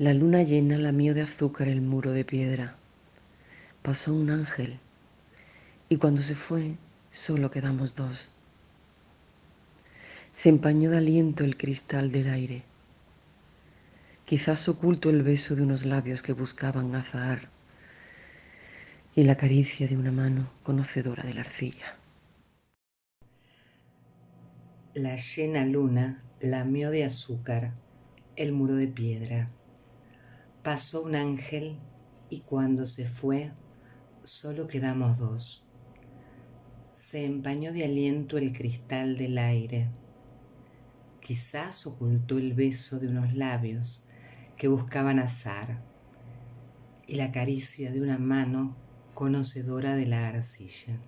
La luna llena lamió de azúcar el muro de piedra. Pasó un ángel y cuando se fue solo quedamos dos. Se empañó de aliento el cristal del aire. Quizás oculto el beso de unos labios que buscaban azahar y la caricia de una mano conocedora de la arcilla. La llena luna lamió de azúcar el muro de piedra. Pasó un ángel y cuando se fue solo quedamos dos. Se empañó de aliento el cristal del aire. Quizás ocultó el beso de unos labios que buscaban azar y la caricia de una mano conocedora de la arcilla.